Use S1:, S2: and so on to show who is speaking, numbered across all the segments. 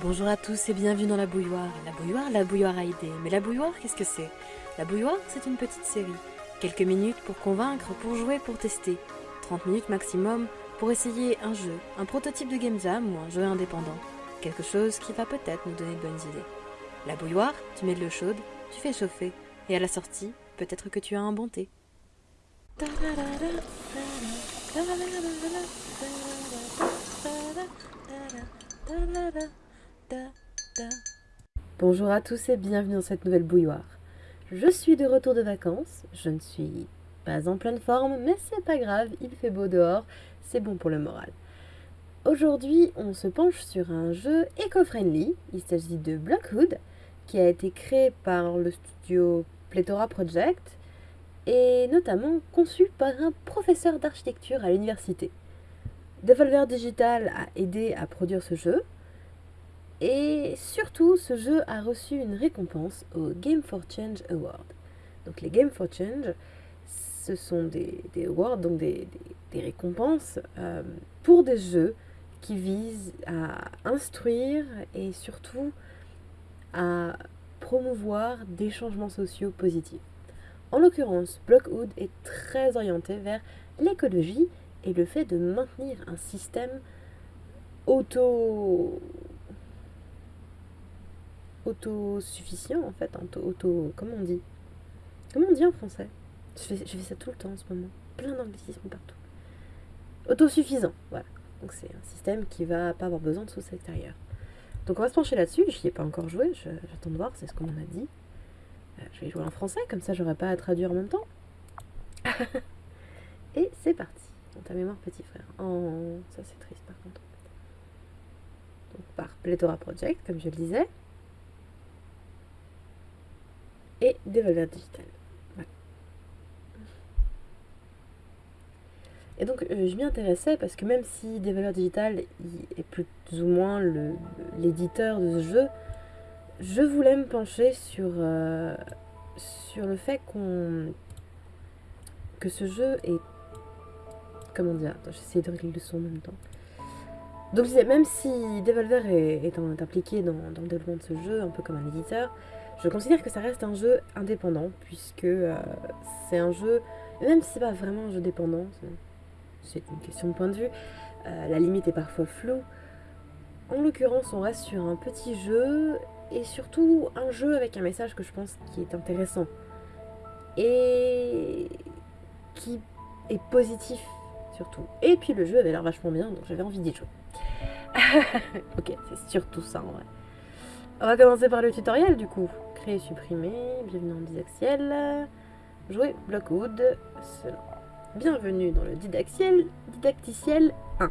S1: Bonjour à tous et bienvenue dans la bouilloire. La bouilloire, la bouilloire a idée. Mais la bouilloire, qu'est-ce que c'est? La bouilloire, c'est une petite série. Quelques minutes pour convaincre, pour jouer, pour tester. 30 minutes maximum pour essayer un jeu, un prototype de game jam ou un jeu indépendant. Quelque chose qui va peut-être nous donner de bonnes idées. La bouilloire, tu mets de l'eau chaude, tu fais chauffer. Et à la sortie, peut-être que tu as un bon thé. Bonjour à tous et bienvenue dans cette nouvelle bouilloire. Je suis de retour de vacances, je ne suis pas en pleine forme, mais c'est pas grave, il fait beau dehors, c'est bon pour le moral. Aujourd'hui, on se penche sur un jeu éco-friendly, il s'agit de Blockhood, qui a été créé par le studio Plethora Project et notamment conçu par un professeur d'architecture à l'université. Devolver Digital a aidé à produire ce jeu, et surtout, ce jeu a reçu une récompense au Game for Change Award. Donc les Game for Change, ce sont des, awards, donc des, récompenses euh, pour des jeux qui visent à instruire et surtout à promouvoir des changements sociaux positifs. En l'occurrence, Blockwood est très orienté vers l'écologie et le fait de maintenir un système auto autosuffisant en fait, auto, comment on dit? Comment on dit en français? Je fais, je fais ça tout le temps en ce moment, plein d'anglicismes partout. Autosuffisant, voilà. Donc c'est un système qui va pas avoir besoin de source extérieure. Donc on va se pencher là-dessus, je n'y ai pas encore joué, j'attends de voir, c'est ce qu'on m'a dit. Euh, je vais jouer en français, comme ça j'aurai pas à traduire en même temps. Et c'est parti. Dans ta mémoire, petit frère. Oh, ça c'est triste par contre. Donc par Plethora Project, comme je le disais. Et des valeurs digitales. Et donc euh, je m'y intéressais parce que même si des valeurs digitales est plus ou moins l'éditeur de ce jeu, je voulais me pencher sur, euh, sur le fait qu'on que ce jeu est comment dire j'essaie de régler le son en même temps donc je disais même si Devolver est, impliqué dans, le développement de ce jeu un peu comme un éditeur je considère que ça reste un jeu indépendant, puisque euh, c'est un jeu, même si c'est pas vraiment un jeu dépendant, c'est une question de point de vue, euh, la limite est parfois floue. En l'occurrence, on reste sur un petit jeu, et surtout un jeu avec un message que je pense qui est intéressant, et qui est positif surtout. Et puis le jeu avait l'air vachement bien, donc j'avais envie d'y jouer. ok, c'est surtout ça en vrai. On va commencer par le tutoriel du coup. Supprimer, bienvenue en Didaxiel. Jouer Blockwood, Bienvenue dans le Didactiel, Didacticiel 1.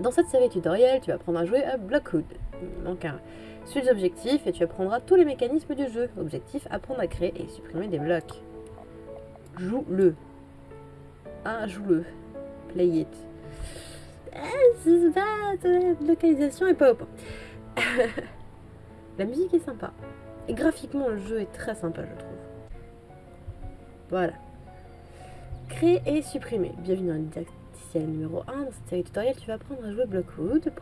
S1: Dans cette série tutoriel, tu apprendre à jouer à Blockwood. Il manque un. Suis objectifs et tu apprendras tous les mécanismes du jeu. Objectif, apprendre à créer et supprimer des blocs. Joue-le. Ah, joue-le. Play it. Ah, localisation est pas au point. La musique est sympa. Et graphiquement, le jeu est très sympa, je trouve. Voilà. Créer et supprimer. Bienvenue dans le numéro 1. Dans cette série tutoriel, tu vas apprendre à jouer Blockwood.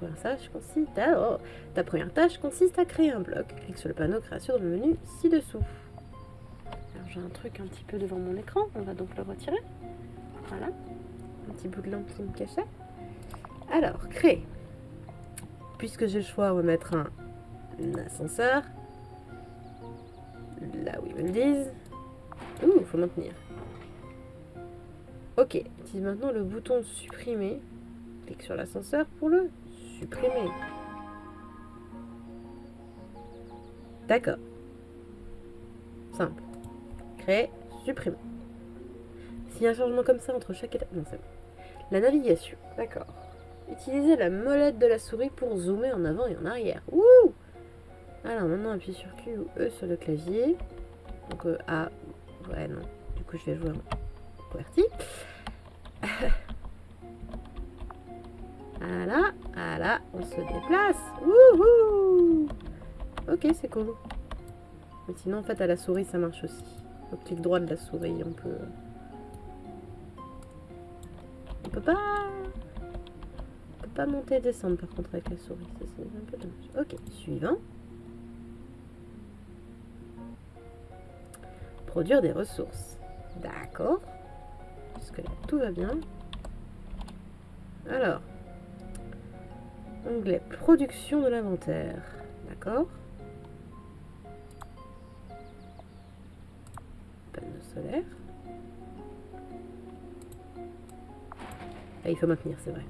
S1: À... Oh, ta première tâche consiste à créer un bloc. Clique sur le panneau création dans menu ci-dessous. J'ai un truc un petit peu devant mon écran. On va donc le retirer. Voilà. Un petit bout de lampe qui me cachait. Alors, créer. Puisque j'ai le choix, on va mettre un ascenseur. Me le disent. Ouh, faut maintenir. Ok, utilise maintenant le bouton supprimer. Clique sur l'ascenseur pour le supprimer. D'accord. Simple. Créer, supprimer. S'il y a un changement comme ça entre chaque étape... Non, c'est bon. La navigation. D'accord. Utilisez la molette de la souris pour zoomer en avant et en arrière. Ouh alors maintenant appuie sur Q ou E sur le clavier. Donc euh, A. Ouais non. Du coup je vais jouer en QWERTY. voilà, voilà, on se déplace. Wouhou Ok, c'est cool. Mais sinon en fait à la souris ça marche aussi. Au clic droit de la souris on peut... On peut pas... On peut pas monter et descendre par contre avec la souris. C'est un peu dommage. Ok, suivant. Produire des ressources. D'accord. Jusque là, tout va bien? Alors. Onglet production de l'inventaire. D'accord. Panneau solaire. Ah, il faut maintenir, c'est vrai.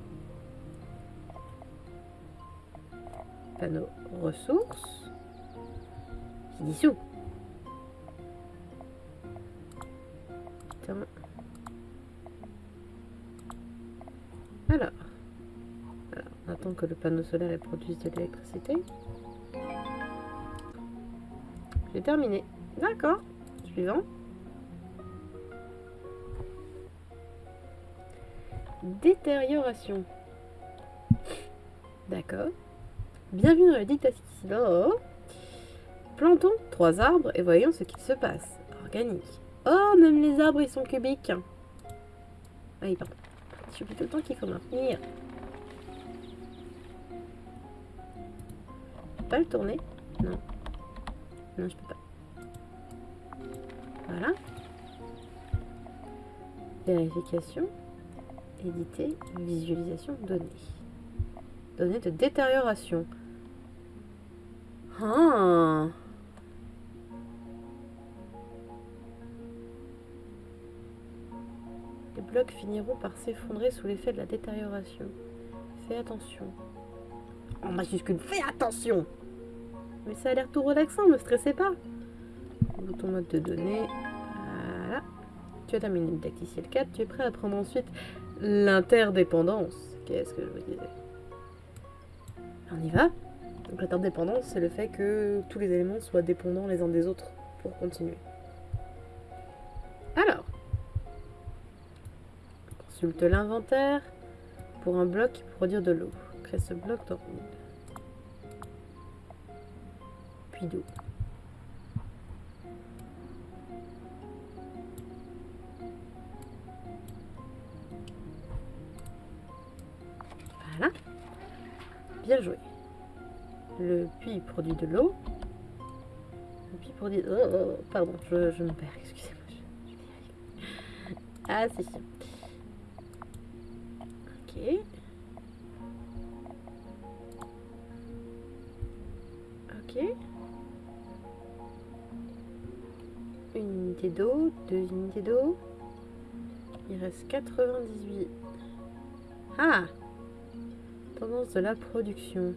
S1: Panneau ressources. Qui dissout. Alors. On attend que le panneau solaire produise de l'électricité. J'ai terminé. D'accord. Suivant. Détérioration. D'accord. Bienvenue dans le dictative. Plantons trois arbres et voyons ce qu'il se passe. Organique. Oh, même les arbres, ils sont cubiques. Ah pardon. Suis tout le temps qu'il faut maintenir. Je peux pas le tourner? Non. Non, je peux pas. Voilà. Vérification. Éditer, visualisation, données. Données de détérioration. Ah. Blocs finiront par s'effondrer sous l'effet de la détérioration. Fais attention. En majuscule, fais attention Mais ça a l'air tout relaxant, ne stressez pas. Bouton mode de données. Voilà. Tu as terminé le tacticiel 4, tu es prêt à prendre ensuite L'interdépendance. Qu'est-ce que je vous disais? On y va Donc l'interdépendance, c'est le fait que tous les éléments soient dépendants les uns des autres pour continuer. Alors, consulte l'inventaire pour un bloc qui peut produire de l'eau. Crée ce bloc dans Puis d'eau. Bien joué. Le puits produit de l'eau. Le puits produit... Oh, oh, oh, pardon, je, je me perds, excusez-moi. Ah, c'est ça. D'eau, deux unités d'eau. Il reste 98. Ah Tendance de la production.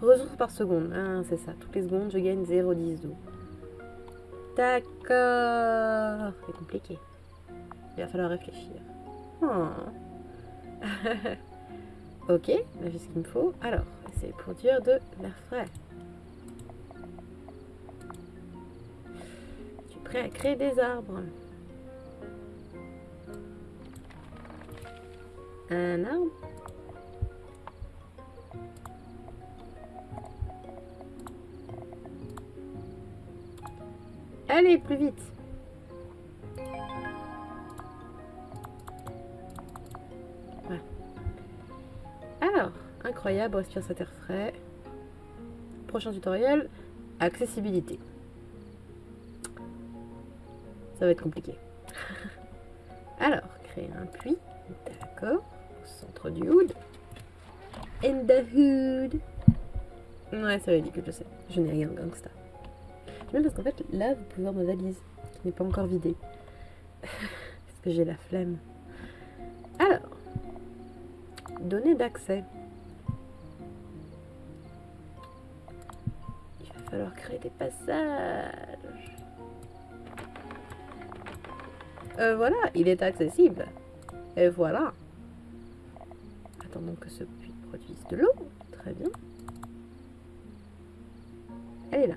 S1: Ressources par seconde. Ah, c'est ça. Toutes les secondes, je gagne 0,10 d'eau. D'accord. C'est compliqué. Il va falloir réfléchir. Oh. ok, j'ai ce qu'il me faut. Alors, c'est produire de l'air frais. Créer des arbres Un arbre Allez, plus vite. Alors, incroyable, respire cet air frais. Prochain tutoriel, accessibilité. Ça va être compliqué. Alors, créer un puits. D'accord. Au centre du hood. In the hood. Ouais, c'est ridicule, je sais. Je n'ai rien de gangsta. Même parce qu'en fait, là, vous pouvez voir ma valise qui n'est pas encore vidée. parce que j'ai la flemme. Alors, données d'accès. Il va falloir créer des passages. Euh, voilà, il est accessible. Et voilà. Attendons que ce puits produise de l'eau. Très bien. Elle est là.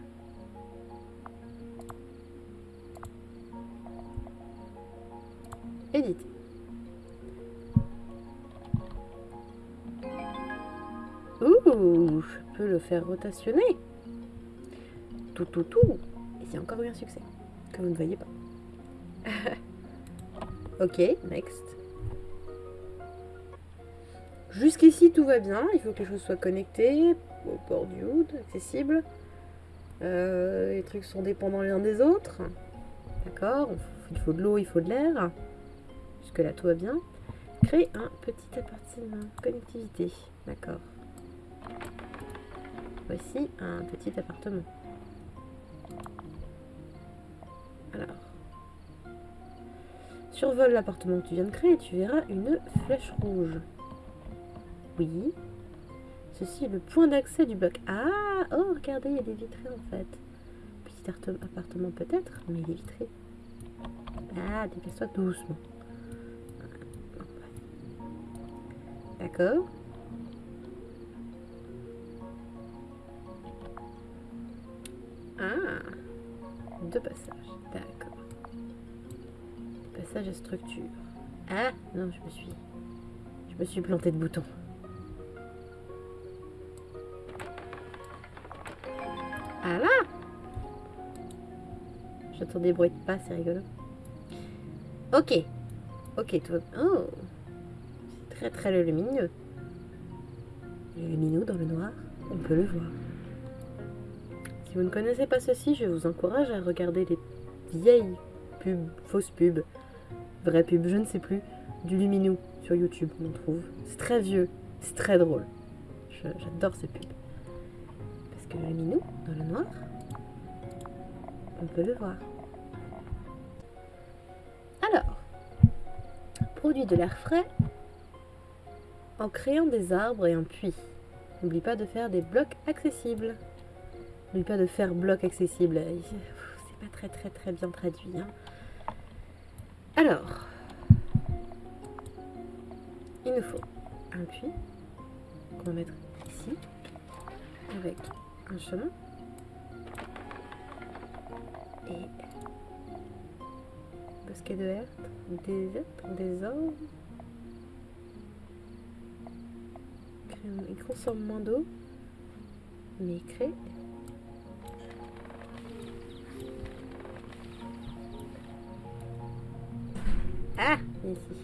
S1: Éditer. Ouh, je peux le faire rotationner. Tout, tout, tout. Et c'est encore eu un succès que vous ne voyez pas. Ok, next. jusqu'ici tout va bien, il faut que les choses soient connectées au port du hood, accessible. Euh, les trucs sont dépendants les uns des autres. D'accord Il faut de l'eau, il faut de l'air. Jusque là tout va bien. Créer un petit appartement. Connectivité. D'accord. Voici un petit appartement. Survole l'appartement que tu viens de créer et tu verras une flèche rouge. Oui. Ceci est le point d'accès du bloc. Ah Oh, regardez, il y a des vitrées en fait. Petit appartement peut-être, mais il est vitré. Ah, déplace-toi doucement. D'accord. Ah Deux passages. À structure. Ah Non, je me suis... Je me suis planté de bouton. Ah là J'entends des bruits de pas, c'est rigolo. Ok. Ok, toi. Oh C'est très très lumineux. Lumineux dans le noir, on peut le voir. Si vous ne connaissez pas ceci, je vous encourage à regarder les vieilles pubs, fausses pubs, vraies pubs, je ne sais plus, du Luminou sur YouTube, on trouve. C'est très vieux, c'est très drôle. J'adore ces pubs le minou dans le noir, on peut le voir. Alors, produit de l'air frais en créant des arbres et un puits. N'oublie pas de faire des blocs accessibles. N'oublie pas de faire blocs accessibles. C'est pas très très très bien traduit. Hein. Alors, il nous faut un puits qu'on va mettre ici avec un chemin. Et bosquet de herbe, des êtres, des hommes. Il consomme moins d'eau, mais il crée. Ici.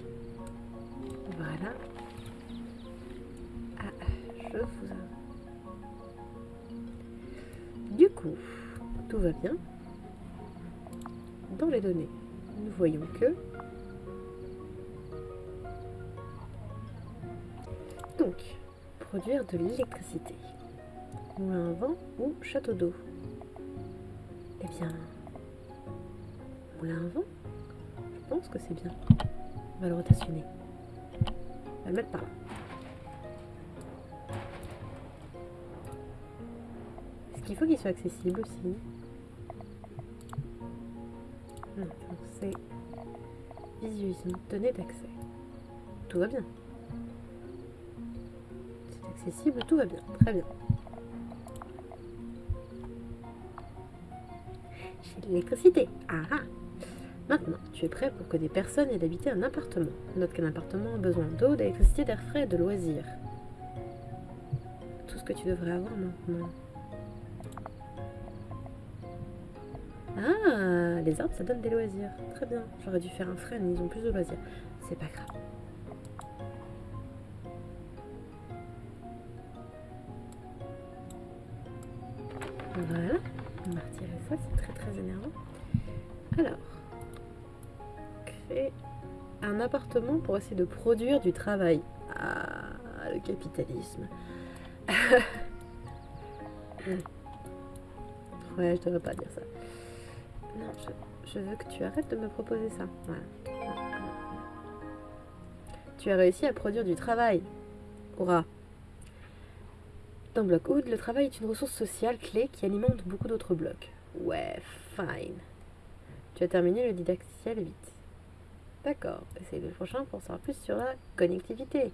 S1: Voilà. Ah, je vous du coup, tout va bien. Dans les données, nous voyons que... Donc, produire de l'électricité. Moulin à vent ou château d'eau Eh bien, moulin à vent Je pense que c'est bien. On va le rotationner. On va le mettre par là. Il faut qu'il soit accessible aussi? c'est visualisme, données d'accès. Tout va bien. C'est accessible, tout va bien. Très bien. J'ai de l'électricité. Ah ah Maintenant, tu es prêt pour que des personnes aient d'habiter un appartement. Note qu'un appartement a besoin d'eau, d'électricité, d'air frais et de loisirs. Tout ce que tu devrais avoir maintenant. Ah, les arbres, ça donne des loisirs. Très bien. J'aurais dû faire un frein, ils ont plus de loisirs. C'est pas grave. Voilà. On va retirer ça, c'est très très énervant. Alors, un appartement pour essayer de produire du travail. Ah, le capitalisme. ouais, je devrais pas dire ça. Non, je, veux que tu arrêtes de me proposer ça. Tu as réussi à produire du travail. Hurrah. Dans Block Hood, le travail est une ressource sociale clé qui alimente beaucoup d'autres blocs. Ouais, fine. Tu as terminé le didacticiel vite. D'accord, essaye le prochain pour savoir plus sur la connectivité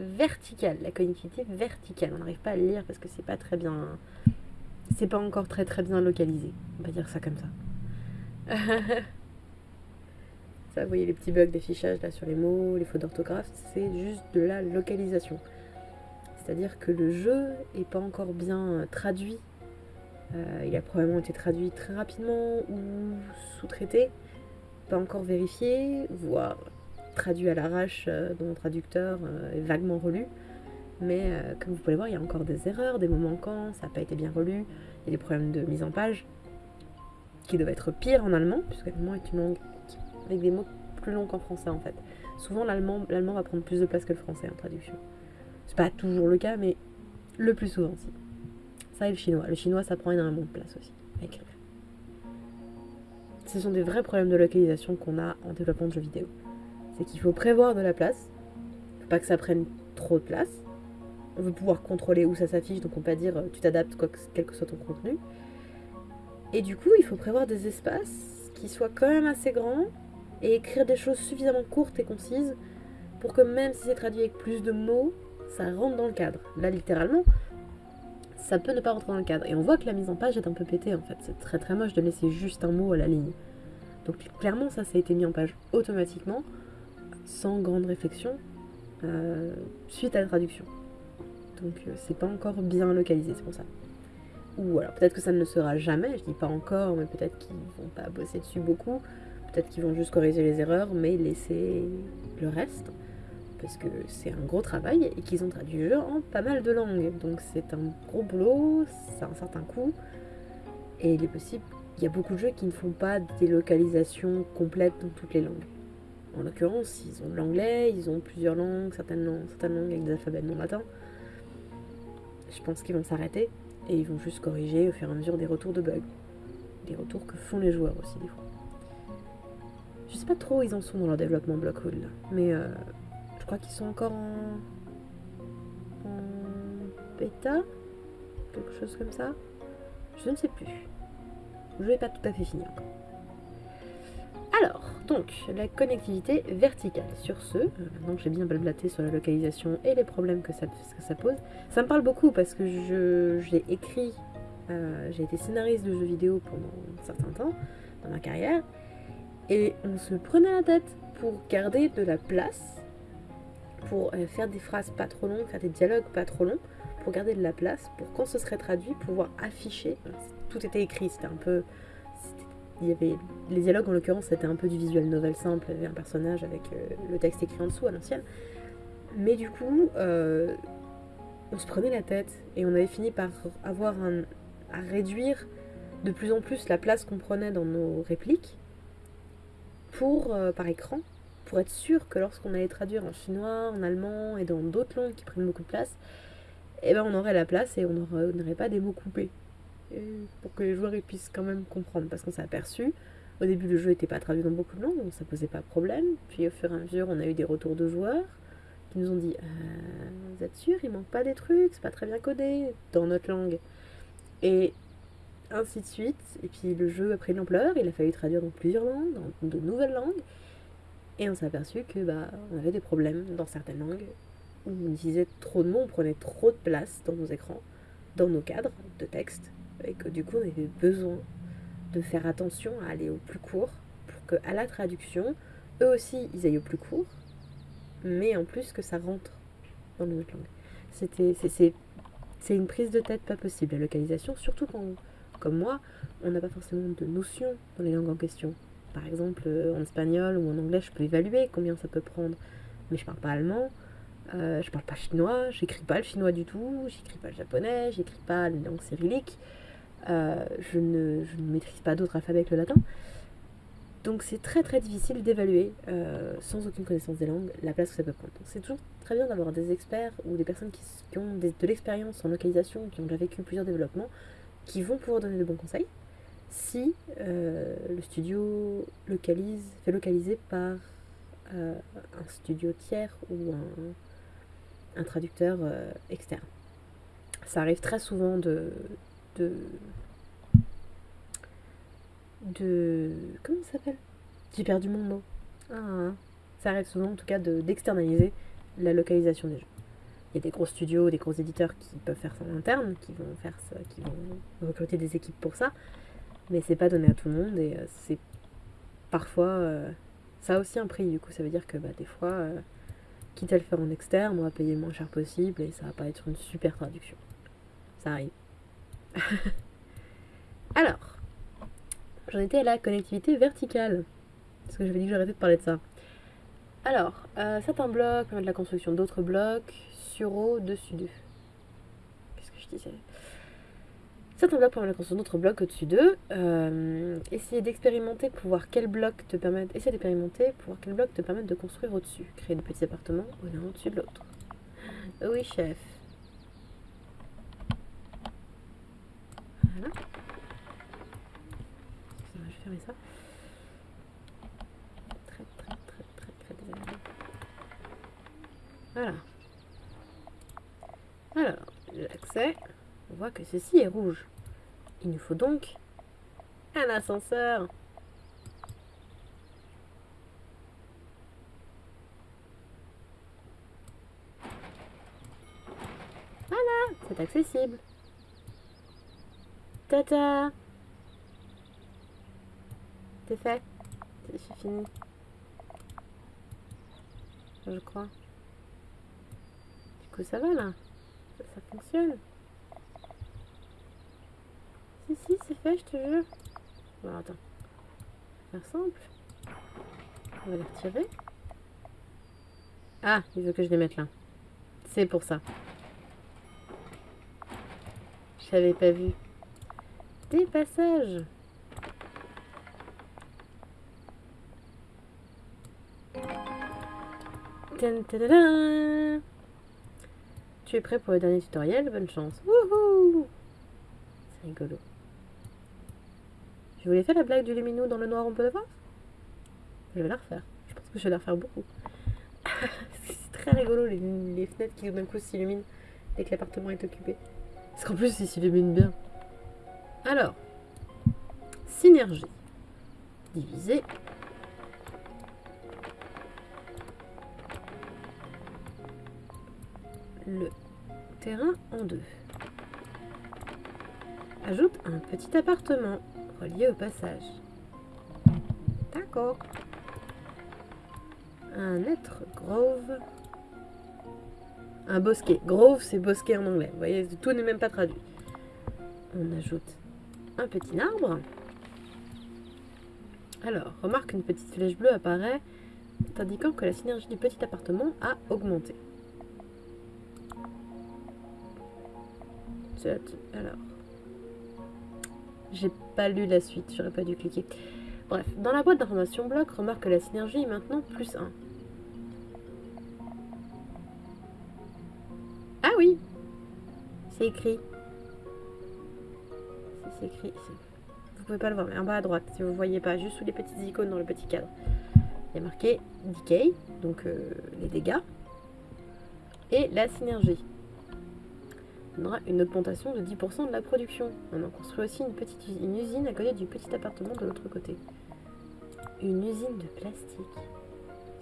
S1: verticale. La connectivité verticale. On n'arrive pas à le lire parce que c'est pas très bien. C'est pas encore très très bien localisé. On va dire ça comme ça. Ça, vous voyez les petits bugs d'affichage là sur les mots, les fautes d'orthographe, c'est juste de la localisation. C'est-à-dire que le jeu est pas encore bien euh, traduit. Euh, il a probablement été traduit très rapidement ou sous-traité, pas encore vérifié, voire traduit à l'arrache euh, dans mon traducteur vaguement relu. mais euh, comme vous pouvez le voir, il y a encore des erreurs, des mots manquants, ça n'a pas été bien relu, il y a des problèmes de mise en page qui doivent être pires en allemand, puisque l'allemand est une langue avec des mots plus longs qu'en français en fait. Souvent l'allemand, va prendre plus de place que le français en traduction. C'est pas toujours le cas, mais le plus souvent si. Ça et le chinois. Le chinois ça prend énormément de place aussi. Ce sont des vrais problèmes de localisation qu'on a en développement de jeux vidéo. C'est qu'il faut prévoir de la place, faut pas que ça prenne trop de place. On veut pouvoir contrôler où ça s'affiche, donc on peut pas dire euh, tu t'adaptes quel que soit ton contenu. Et du coup, il faut prévoir des espaces qui soient quand même assez grands et écrire des choses suffisamment courtes et concises pour que même si c'est traduit avec plus de mots, ça rentre dans le cadre. Là, littéralement, ça peut ne pas rentrer dans le cadre. Et on voit que la mise en page est un peu pétée en fait. C'est très très moche de laisser juste un mot à la ligne. Donc clairement, ça, ça a été mis en page automatiquement, sans grande réflexion, euh, suite à la traduction. Donc euh, c'est pas encore bien localisé, c'est pour ça. Ou alors peut-être que ça ne le sera jamais, je dis pas encore, mais peut-être qu'ils vont pas bosser dessus beaucoup. Peut-être qu'ils vont juste corriger les erreurs, mais laisser le reste. Parce que c'est un gros travail et qu'ils ont traduit le jeu en pas mal de langues. Donc c'est un gros boulot, c'est un certain coût. Et il est possible, il y a beaucoup de jeux qui ne font pas des localisations complètes dans toutes les langues. En l'occurrence, ils ont l'anglais, ils ont plusieurs langues, certaines langues, avec des alphabets non latins. Je pense qu'ils vont s'arrêter et ils vont juste corriger au fur et à mesure des retours de bugs. Des retours que font les joueurs aussi des fois. Je sais pas trop où ils en sont dans leur développement Blockwood là, mais euh, crois qu'ils sont encore en... bêta Quelque chose comme ça Je ne sais plus. Je n'ai pas tout à fait fini encore. Alors, donc, la connectivité verticale. Sur ce, euh, maintenant que j'ai bien blablaté sur la localisation et les problèmes que ça, que ça pose, ça me parle beaucoup parce que j'ai écrit, euh, j'ai été scénariste de jeux vidéo pendant un certain temps dans ma carrière, et on se prenait la tête pour garder de la place, pour euh, faire des phrases pas trop longues, faire des dialogues pas trop longs, pour garder de la place, pour quand ce serait traduit, pouvoir afficher. Tout était écrit, c'était un peu il y avait les dialogues en l'occurrence c'était un peu du visuel novel simple, il y avait un personnage avec euh, le texte écrit en dessous à l'ancienne. Mais du coup, euh, on se prenait la tête et on avait fini par avoir à réduire de plus en plus la place qu'on prenait dans nos répliques pour par écran pour être sûr que lorsqu'on allait traduire en chinois, en allemand et dans d'autres langues qui prennent beaucoup de place, eh ben on aurait la place et on n'aurait pas des mots coupés pour que les joueurs puissent quand même comprendre. Parce qu'on s'est aperçu, au début le jeu n'était pas traduit dans beaucoup de langues, donc ça posait pas de problème. Puis au fur et à mesure, on a eu des retours de joueurs qui nous ont dit euh, Vous êtes sûr, il manque pas des trucs, c'est pas très bien codé dans notre langue. Et ainsi de suite. Et puis le jeu a pris de l'ampleur, il a fallu traduire dans plusieurs langues, dans de nouvelles langues. Et on s'est aperçu que bah on avait des problèmes dans certaines langues on utilisait trop de mots, on prenait trop de place dans nos écrans, dans nos cadres de texte, et que du coup on avait besoin de faire attention à aller au plus court pour que à la traduction, eux aussi ils aillent au plus court, mais en plus que ça rentre dans notre langue. C'était, c'est, une prise de tête pas possible, la localisation, surtout quand, comme moi, on n'a pas forcément de notion dans les langues en question. Par exemple, euh, en espagnol ou en anglais, je peux évaluer combien ça peut prendre, mais je parle pas allemand, euh, je parle pas chinois, j'écris pas le chinois du tout, j'écris pas le japonais, j'écris pas les langues cyrilliques. Euh, je, ne, maîtrise pas d'autres alphabets que le latin. Donc c'est très très difficile d'évaluer, euh, sans aucune connaissance des langues, la place que ça peut prendre. C'est toujours très bien d'avoir des experts ou des personnes qui, ont de l'expérience en localisation, qui ont déjà vécu plusieurs développements, qui vont pouvoir donner de bons conseils si euh, le studio localise, fait localiser par un studio tiers ou un traducteur externe. Ça arrive très souvent de, de. de. Comment ça s'appelle? J'ai perdu mon mot. Ah, ça arrive souvent en tout cas d'externaliser la localisation des jeux. Il y a des gros studios, des gros éditeurs qui peuvent faire ça en interne, qui vont faire ça, qui vont recruter des équipes pour ça, mais c'est pas donné à tout le monde et euh, c'est parfois euh, ça a aussi un prix du coup ça veut dire que bah, des fois euh, quitte à le faire en externe on va payer le moins cher possible et ça va pas être une super traduction ça arrive Alors, j'en étais à la connectivité verticale. Parce que j'avais dit que j'arrêtais de parler de ça. Alors, certains blocs permettent la construction d'autres blocs Sureau dessus d'eux. Qu'est-ce que je disais? Certains blocs permettent de construire d'autres blocs au-dessus d'eux. Euh, essayez d'expérimenter pour voir quel bloc te permet. Essayez d'expérimenter pour voir quel bloc te permettent de construire au-dessus. Créer des petits appartements l'un au-dessus de l'autre. Oui, chef. Voilà. Je vais fermer ça. Très, très, très, très, très désagréable. Voilà. Alors, l'accès. On voit que ceci est rouge. Il nous faut donc un ascenseur. Voilà, c'est accessible. Tata C'est fait. C'est fini. Je crois. Du coup, ça va là. Ça, fonctionne. Si, c'est fait, je te jure. Bon, attends. Faire simple. On va les retirer. Ah, il veut que je les mette là. C'est pour ça. Je l'avais pas vu. Des passages. Tu es prêt pour le dernier tutoriel? Bonne chance. C'est rigolo. Je voulais faire la blague du lumineux dans le noir, on peut le voir Je vais la refaire. Je pense que je vais la refaire beaucoup. c'est très rigolo les, fenêtres qui d'un coup s'illuminent dès que l'appartement est occupé. Parce qu'en plus, il s'illumine bien. Alors, synergie. Diviser. Le terrain en deux. Ajoute un petit appartement relié au passage. D'accord. Un être grove. Un bosquet. Grove, c'est bosquet en anglais. Vous voyez, tout n'est même pas traduit. On ajoute un petit arbre. Alors, remarque qu'une petite flèche bleue apparaît, indiquant que la synergie du petit appartement a augmenté. Alors, j'ai pas lu la suite, j'aurais pas dû cliquer. Bref, dans la boîte d'information bloc, remarque que la synergie est maintenant plus 1. Ah oui C'est écrit écrit ici. Vous pouvez pas le voir, mais en bas à droite, si vous voyez pas, juste sous les petites icônes dans le petit cadre. Il y a marqué Decay, donc euh, les dégâts, et la synergie. On aura une augmentation de 10% de la production. On en construit aussi une petite usine à côté du petit appartement de l'autre côté. Une usine de plastique.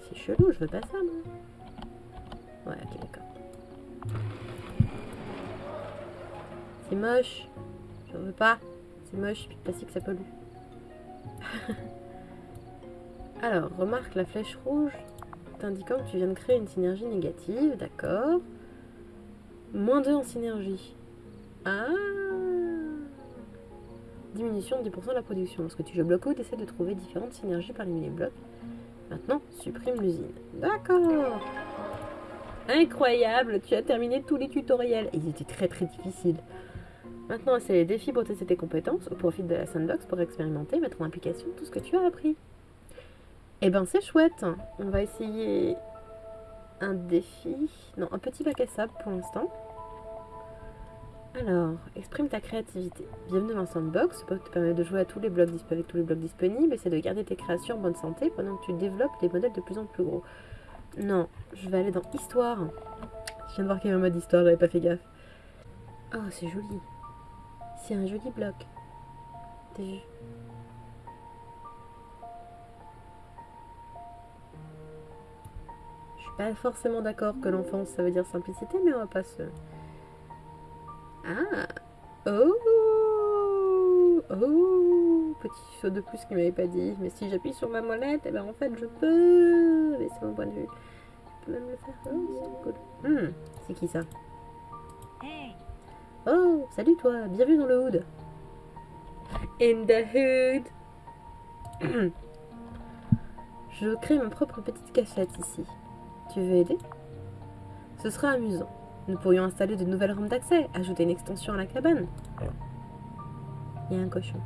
S1: C'est chelou, je veux pas ça, moi. Ouais, ok, d'accord. C'est moche. Je veux pas. C'est moche, puis plastique ça pollue. Alors, remarque la flèche rouge t'indiquant que tu viens de créer une synergie négative, d'accord. Moins 2 en synergie. Ah Diminution de 10% de la production. Lorsque tu joues bloc haut, essaie de trouver différentes synergies parmi les blocs. Maintenant, supprime l'usine. D'accord Incroyable Tu as terminé tous les tutoriels. Ils étaient très très difficiles. Maintenant, c'est les défis pour tester tes compétences au profit de la sandbox pour expérimenter, mettre en application tout ce que tu as appris. Eh ben, c'est chouette. On va essayer un défi. Non, un petit bac à sable pour l'instant. Alors, exprime ta créativité. Bienvenue dans Sandbox, ce te permet de jouer à tous les blocs avec tous les blocs disponibles. Essaie de garder tes créations en bonne santé pendant que tu développes des modèles de plus en plus gros. Non, je vais aller dans Histoire. Je viens de voir qu'il y avait un mode Histoire, j'avais pas fait gaffe. Oh, c'est joli. C'est un joli bloc. T'as vu? Suis pas forcément d'accord que l'enfance ça veut dire simplicité, mais on va pas se. Ah Oh Oh Petit saut de plus qu'il m'avait pas dit. Mais si j'appuie sur ma molette, et eh ben en fait je peux. Mais c'est mon point de vue. Je peux même le faire. Oh, c'est cool. Hmm, c'est qui ça? Oh, salut toi, bienvenue dans le hood. In the hood. Je crée ma propre petite cachette ici. Tu veux aider? Ce sera amusant. Nous pourrions installer de nouvelles rampes d'accès, ajouter une extension à la cabane. Il y a un cochon.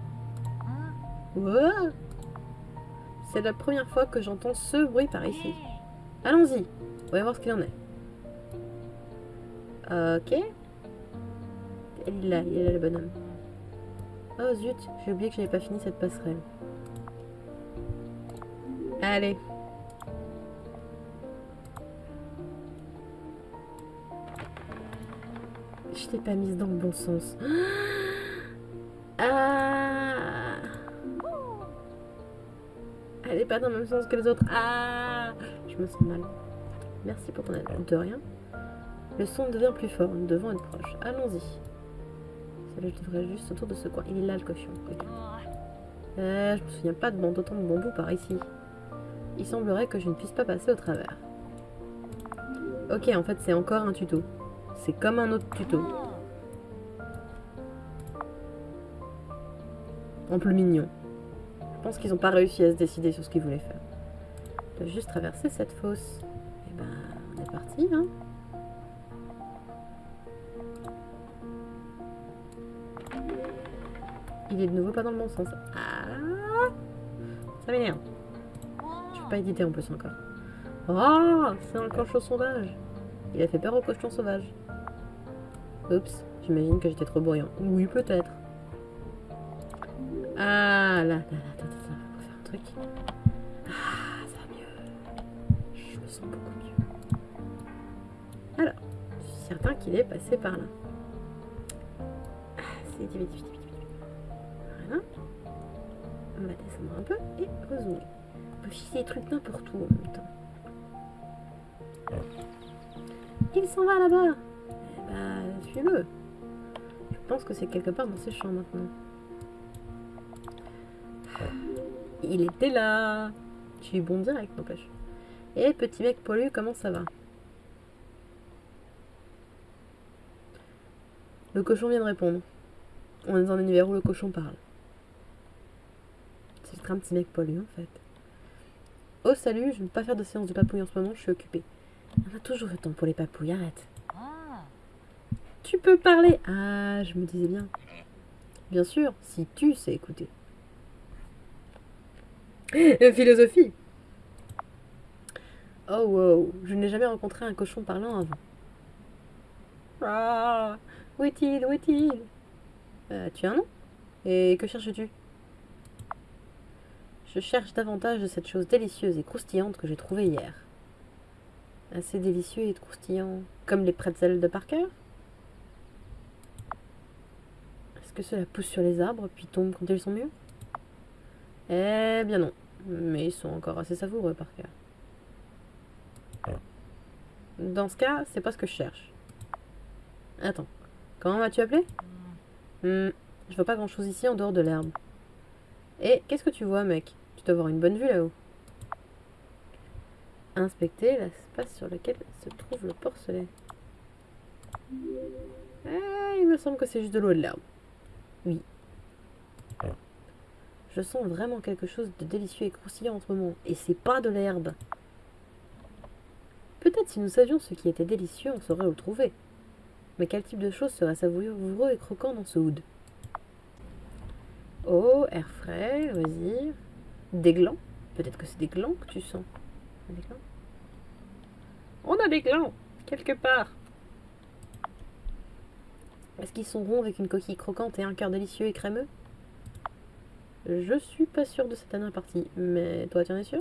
S1: Wow C'est la première fois que j'entends ce bruit par ici. Allons-y, on va voir ce qu'il en est. Ok. Il est là, il est là le bonhomme. Oh zut, j'ai oublié que j'avais pas fini cette passerelle. Allez. Je t'ai pas mise dans le bon sens. Ah Elle est pas dans le même sens que les autres. Ah Je me sens mal. Merci pour ton aide. De rien. Le son devient plus fort. Nous devons être proches. Allons-y. Je devrais juste autour de ce coin. Il est là, le cochon. Euh, je me souviens pas de bon- d'autant de bambou par ici. Il semblerait que je ne puisse pas passer au travers. Ok, en fait, c'est encore un tuto. C'est comme un autre tuto. En plus mignon. Je pense qu'ils n'ont pas réussi à se décider sur ce qu'ils voulaient faire. Dois juste traverser cette fosse. Et ben, on est parti, hein. Il est de nouveau pas dans le bon sens. Ah Ça m'énerve. Je peux pas éditer en plus encore. Oh C'est un cochon sauvage Il a fait peur au cochon sauvage. Oups, j'imagine que j'étais trop bruyant. Oui, peut-être. Ah là, là, là, attends, attends, faut faire un truc. Ah, ça va mieux. Je me sens beaucoup mieux. Alors, je suis certain qu'il est passé par là. Ah, c'est vite, vite, vite, vite. Voilà. On va descendre un peu et rezoomer. On peut filer des trucs n'importe où en même temps. Il s'en va là-bas Eh bah, suis-le. Je pense que c'est quelque part dans ces champs maintenant. Il était là Tu es bon direct, n'empêche. Et petit mec poilu, comment ça va? Le cochon vient de répondre. On est dans un univers où le cochon parle. C'est un petit mec poilu, en fait. Oh, salut, je ne veux pas faire de séance de papouille en ce moment, je suis occupée. On a toujours le temps pour les papouilles, arrête. Tu peux parler Ah, je me disais bien. Bien sûr, si tu sais écouter. Euh, Philosophie Oh wow, je n'ai jamais rencontré un cochon parlant avant. Ah, où est-il Où est-il? Euh, Tu as un nom? Et que cherches-tu? Je cherche davantage de cette chose délicieuse et croustillante que j'ai trouvée hier. Assez délicieux et croustillant, comme les pretzels de Parker Est-ce que cela pousse sur les arbres puis tombe quand ils sont mûrs Eh bien non, mais ils sont encore assez savoureux Parker. Dans ce cas, c'est pas ce que je cherche. Attends, comment m'as-tu appelé Hmm, Je vois pas grand-chose ici en dehors de l'herbe. Et qu'est-ce que tu vois, mec? Tu dois avoir une bonne vue là-haut. Inspecter l'espace sur lequel se trouve le porcelet. Ah, il me semble que c'est juste de l'eau et de l'herbe. Oui. Je sens vraiment quelque chose de délicieux et croustillant en ce moment. Et c'est pas de l'herbe. Peut-être si nous savions ce qui était délicieux, on saurait où le trouver. Mais quel type de choses serait savoureux et croquant dans ce hood Oh, air frais, loisir. Des glands Peut-être que c'est des glands que tu sens. Des glands On a des glands, quelque part. Est-ce qu'ils sont ronds avec une coquille croquante et un cœur délicieux et crémeux? Je suis pas sûre de cette dernière partie, mais toi tu en es sûr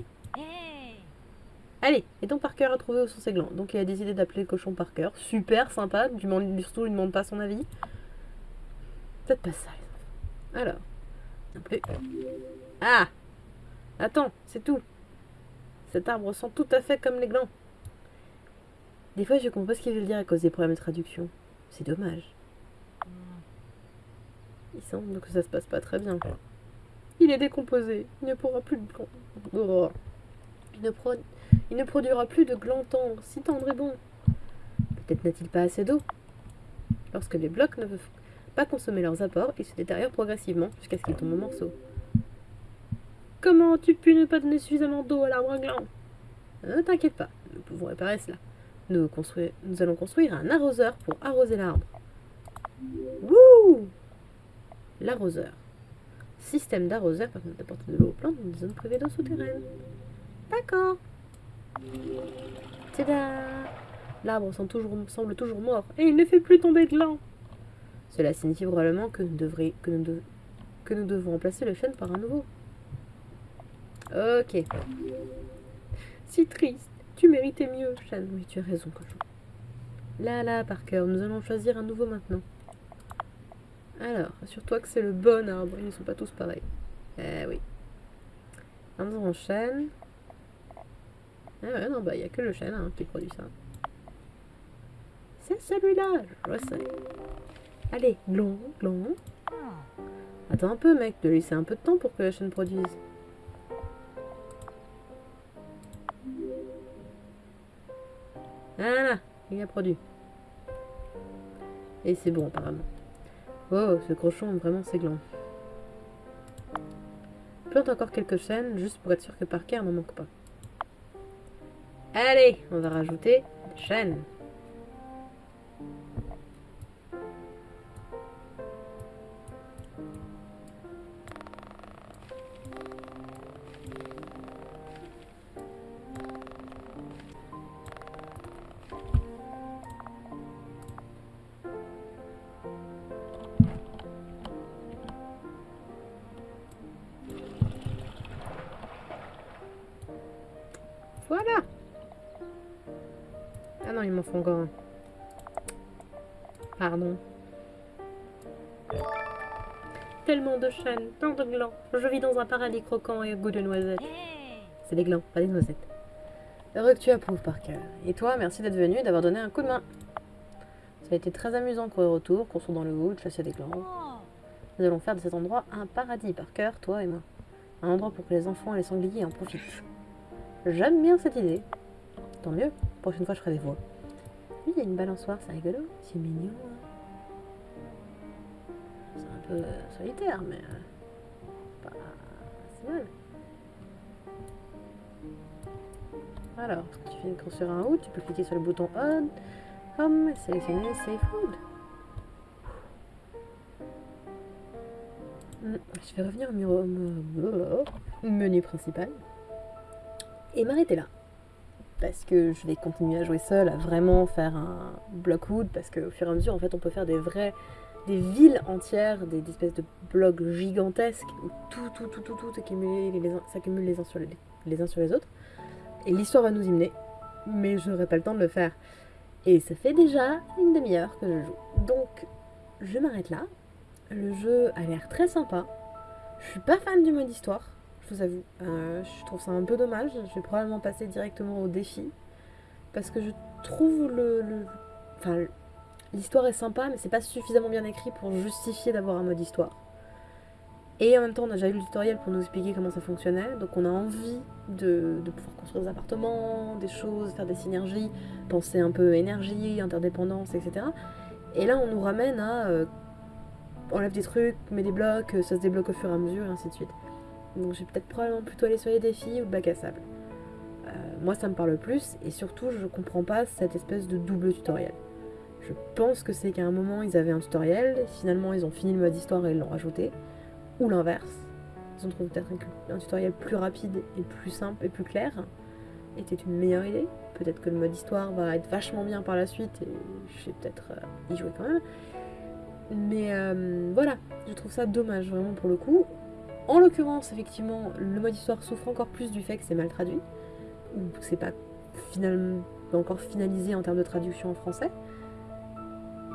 S1: Allez, et ton Parker a trouvé où sont ses glands. Donc il a décidé d'appeler le cochon Parker. Super sympa, du surtout il ne demande pas son avis. Peut-être pas ça, les enfants. Alors. Non plus. Ah Attends, c'est tout. Cet arbre sent tout à fait comme les glands. Des fois, je comprends pas ce qu'il veut dire à cause des problèmes de traduction. C'est dommage. Il semble que ça se passe pas très bien. Il est décomposé. Il ne pourra plus de glands. Oh. Il ne, pro- il ne produira plus de glands tendres, si tendres et bons. Peut-être n'a-t-il pas assez d'eau. Lorsque les blocs ne peuvent pas consommer leurs apports, ils se détériorent progressivement jusqu'à ce qu'ils tombent en morceaux. Comment as-tu pu ne pas donner suffisamment d'eau à l'arbre à glands Ne t'inquiète pas, nous pouvons réparer cela. nous, construire, nous allons construire un arroseur pour arroser l'arbre. Wouh L'arroseur. Système d'arroseur permet d'apporter de l'eau aux plantes dans des zones privées d'eau souterraine. D'accord. Tada L'arbre semble toujours, mort et il ne fait plus tomber de gland. Cela signifie probablement que nous devons remplacer le chêne par un nouveau. Ok. Si triste. Tu méritais mieux, chêne. Oui, tu as raison, cochon. Là, là, Parker, nous allons choisir un nouveau maintenant. Alors, assure-toi que c'est le bon arbre. Ils ne sont pas tous pareils. Eh oui. Un en chêne. Ah ouais, non, bah, il n'y a que le chêne hein, qui produit ça. C'est celui-là, je sais. Allez, glon, glon. Attends un peu, mec, de laisser un peu de temps pour que la chaîne produise. Voilà, il a produit. Et c'est bon, apparemment. Oh, ce cochon, vraiment, c'est gland. Plante encore quelques chaînes, juste pour être sûr que Parker n'en manque pas. Allez, on va rajouter des chaînes. Voilà Ah non, il m'en faut encore. Pardon. Tellement de chaînes, tant de glands. Je vis dans un paradis croquant et au goût de noisettes. C'est des glands, pas des noisettes. Heureux que tu approuves, Parker. Et toi, merci d'être venu d'avoir donné un coup de main. Ça a été très amusant courir autour, construire dans le wood, chasser des glands. Nous allons faire de cet endroit un paradis, Parker, toi et moi. Un endroit pour que les enfants et les sangliers en profitent. J'aime bien cette idée. Tant mieux, prochaine fois je ferai des voix. Oui, il y a une balançoire, c'est rigolo, c'est mignon. hein. C'est un peu euh, solitaire, mais euh, pas mal. Alors, tu viens de construire un hood, tu peux cliquer sur le bouton On, Home sélectionner Safe Hood. Hmm, Je vais revenir au menu principal et m'arrêter là. Parce que je vais continuer à jouer seule, à vraiment faire un block wood, parce qu'au fur et à mesure, en fait, on peut faire des vrais, des villes entières, des, espèces de blocs gigantesques, où tout, tout, tout, tout, tout s'accumule les uns sur les, les uns sur les autres. Et l'histoire va nous y mener, mais je n'aurai pas le temps de le faire. Et ça fait déjà une demi-heure que je joue. Donc, je m'arrête là. Le jeu a l'air très sympa. Je suis pas fan du mode histoire, vous avoue. Euh, je trouve ça un peu dommage. Je vais probablement passer directement au défi. Parce que je trouve le. l'histoire est sympa, mais c'est pas suffisamment bien écrit pour justifier d'avoir un mode histoire. Et en même temps, on a déjà eu le tutoriel pour nous expliquer comment ça fonctionnait. Donc on a envie de, pouvoir construire des appartements, des choses, faire des synergies, penser un peu énergie, interdépendance, etc. Et là, on nous ramène à euh, enlève des trucs, mets des blocs, euh, ça se débloque au fur et à mesure, et ainsi de suite. Donc je vais peut-être probablement plutôt aller sur les défis ou le bac à sable. Euh, moi, ça me parle plus, et surtout, je comprends pas cette espèce de double tutoriel. Je pense que c'est qu'à un moment, ils avaient un tutoriel, finalement, ils ont fini le mode histoire et ils l'ont rajouté, ou l'inverse. Ils ont trouvé peut-être un, un tutoriel plus rapide et plus simple et plus clair, était une meilleure idée. Peut-être que le mode histoire va être vachement bien par la suite, et je vais peut-être euh, y jouer quand même. Mais euh, voilà, je trouve ça dommage vraiment pour le coup. En l'occurrence, effectivement, le mode histoire souffre encore plus du fait que c'est mal traduit, ou que c'est pas encore finalisé en termes de traduction en français.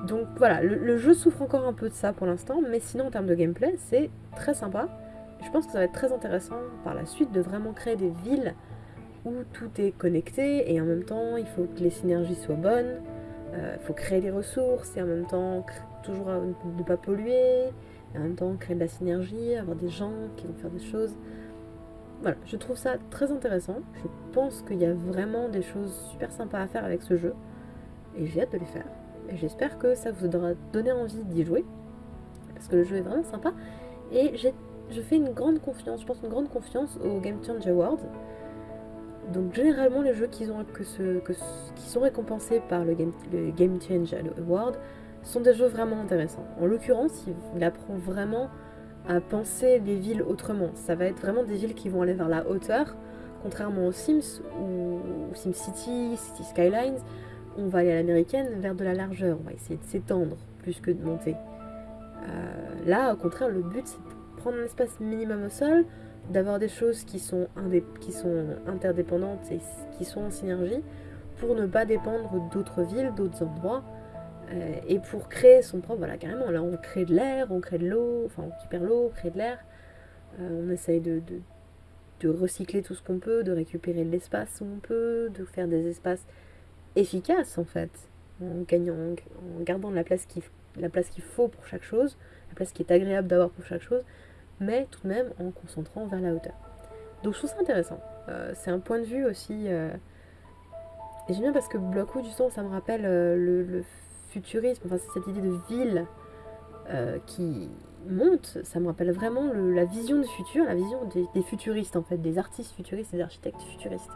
S1: Donc voilà, le, jeu souffre encore un peu de ça pour l'instant, mais sinon en termes de gameplay, c'est très sympa. Je pense que ça va être très intéressant par la suite de vraiment créer des villes où tout est connecté et en même temps il faut que les synergies soient bonnes, euh, il faut créer des ressources et en même temps toujours euh, ne pas polluer, et en même temps créer de la synergie, avoir des gens qui vont faire des choses. Voilà, je trouve ça très intéressant. Je pense qu'il y a vraiment des choses super sympas à faire avec ce jeu et j'ai hâte de les faire. Et j'espère que ça vous aura donné envie d'y jouer parce que le jeu est vraiment sympa et je fais une grande confiance, je pense une grande confiance au Game Change Awards. Donc généralement les jeux qui, ont, que que, qui sont récompensés par le Game, le Game Change Award sont des jeux vraiment intéressants. En l'occurrence, il apprend vraiment à penser les villes autrement. Ça va être vraiment des villes qui vont aller vers la hauteur, contrairement aux Sims ou SimCity, City Skylines, on va aller à l'américaine vers de la largeur. On va essayer de s'étendre plus que de monter. Euh, là, au contraire, le but c'est de prendre un espace minimum au sol, d'avoir des choses qui sont interdépendantes et qui sont en synergie pour ne pas dépendre d'autres villes, d'autres endroits. Euh, et pour créer son propre, voilà, carrément, là on crée de l'air, on crée de l'eau, enfin on récupère l'eau, on crée de l'air, euh, on essaye de, de, recycler tout ce qu'on peut, de récupérer de l'espace où on peut, de faire des espaces efficaces en fait, en gagnant, en gardant la place qu'il la place qu'il faut pour chaque chose, la place qui est agréable d'avoir pour chaque chose, mais tout de même en concentrant vers la hauteur. Donc je trouve ça intéressant. Euh, c'est un point de vue aussi. et j'aime bien parce que Blockwood, justement, ça me rappelle le, le futurisme, enfin cette idée de ville euh, qui monte, ça me rappelle vraiment la vision du futur, la vision des, futuristes en fait, des artistes futuristes, des architectes futuristes.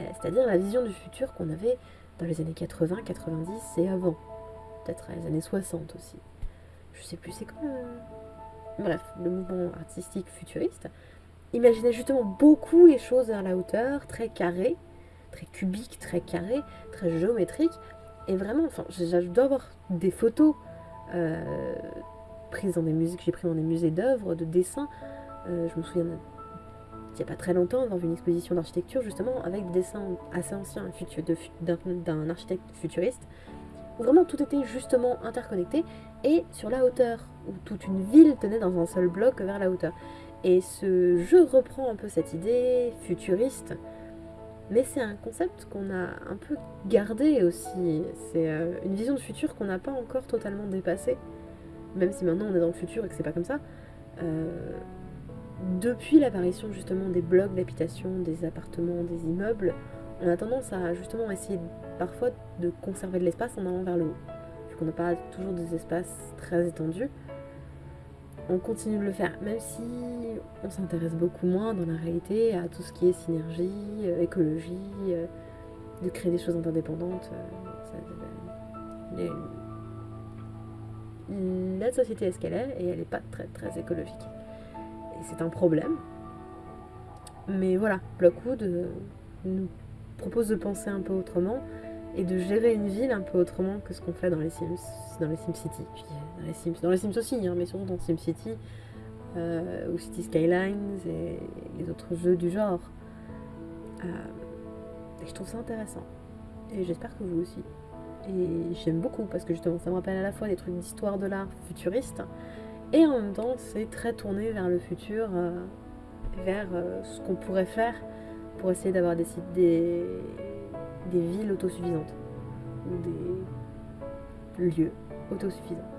S1: Euh, c'est-à-dire la vision du futur qu'on avait dans les années 80, 90 et avant. Peut-être les années 60 aussi. Je sais plus c'est quoi. Bref, le mouvement artistique futuriste imaginait justement beaucoup les choses à la hauteur, très carré, très cubique, très carré, très géométrique, et vraiment, enfin, je, dois avoir des photos euh, prises dans des musées que j'ai prises dans des musées d'œuvres, de dessins. Euh, je me souviens il n'y a pas très longtemps dans une exposition d'architecture justement avec des dessins assez anciens d'un architecte futuriste où vraiment tout était justement interconnecté et sur la hauteur où toute une ville tenait dans un seul bloc vers la hauteur. Et ce jeu reprend un peu cette idée futuriste mais c'est un concept qu'on a un peu gardé aussi. C'est euh, une vision de futur qu'on n'a pas encore totalement dépassée. Même si maintenant on est dans le futur et que c'est pas comme ça. Euh, depuis l'apparition justement des blocs d'habitation, des appartements, des immeubles, on a tendance à justement essayer parfois de conserver de l'espace en allant vers le haut. Vu qu'on n'a pas toujours des espaces très étendus on continue de le faire, même si on s'intéresse beaucoup moins dans la réalité à tout ce qui est synergie, euh, écologie, euh, de créer des choses interdépendantes. Euh, la société est ce qu'elle est et elle n'est pas très très écologique. Et c'est un problème. Mais voilà, Blockwood nous propose de penser un peu autrement et de gérer une ville un peu autrement que ce qu'on fait dans les Sims, dans les Sims City, puis dans les Sims, dans les Sims aussi, hein, mais surtout dans Sim City euh, ou City Skylines et les autres jeux du genre. Euh, et je trouve ça intéressant. Et j'espère que vous aussi. Et j'aime beaucoup parce que justement ça me rappelle à la fois des trucs d'histoire de l'art futuriste et en même temps c'est très tourné vers le futur, euh, vers ce qu'on pourrait faire pour essayer d'avoir des, des, des villes autosuffisantes ou des lieux autosuffisants.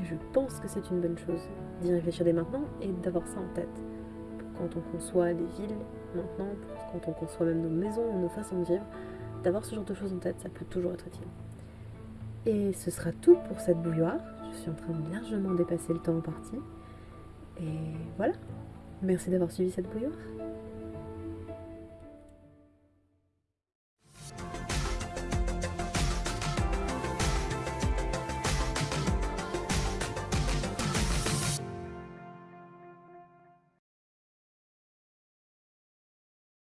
S1: Et je pense que c'est une bonne chose d'y réfléchir dès maintenant et d'avoir ça en tête. Quand on conçoit des villes maintenant, quand on conçoit même nos maisons, nos façons de vivre, d'avoir ce genre de choses en tête, ça peut toujours être utile. Et ce sera tout pour cette bouilloire. Je suis en train de largement dépasser le temps en partie. Et voilà. Merci d'avoir suivi cette bouilloire.